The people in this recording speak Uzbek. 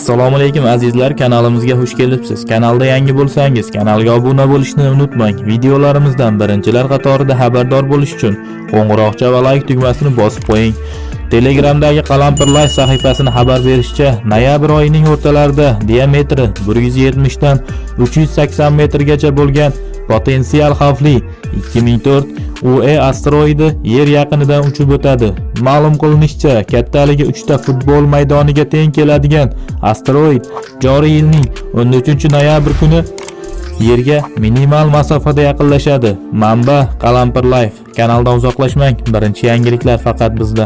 assalomu alaykum azizlar. Kanalimizga xush kelibsiz. Kanalda yangi bo'lsangiz kanalga obuna bo'lishni unutmang. Videolarimizdan birinchilar qatorida xabardor bo'lish uchun qo'ng'iroqcha va like tugmasini bosib qo'ying. Telegramdagi qalampir live sahifasini xabar berishicha noyabr oyining o'rtalarida diametri 170 dan 380 metrgacha bo'lgan potensial xavfli 2004 UE asteroidi yer yaqinidan uchib o'tadi. Ma'lum qilinishicha kattaligi 3 ta futbol maydoniga teng keladigan asteroid joriy yilning 13 noyabr kuni yerga minimal masofada yaqinlashadi. Manba qalampir live kanaldan uzoqlashmang. Birinchi yangiliklar faqat bizda.